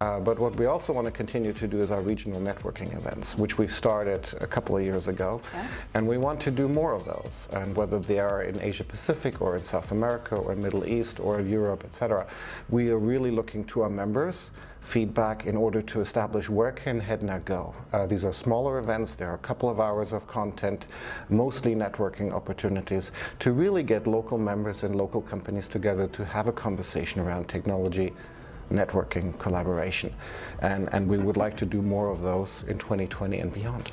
Uh, but what we also want to continue to do is our regional networking events, which we've started a couple of years ago. Okay. And we want to do more of those. And whether they are in Asia Pacific or in South America or Middle East or Europe, etc., we are really looking to our members feedback in order to establish where can HEDNA go. Uh, these are smaller events, there are a couple of hours of content, mostly networking opportunities, to really get local members and local companies together to have a conversation around technology, networking, collaboration. And, and we would like to do more of those in 2020 and beyond.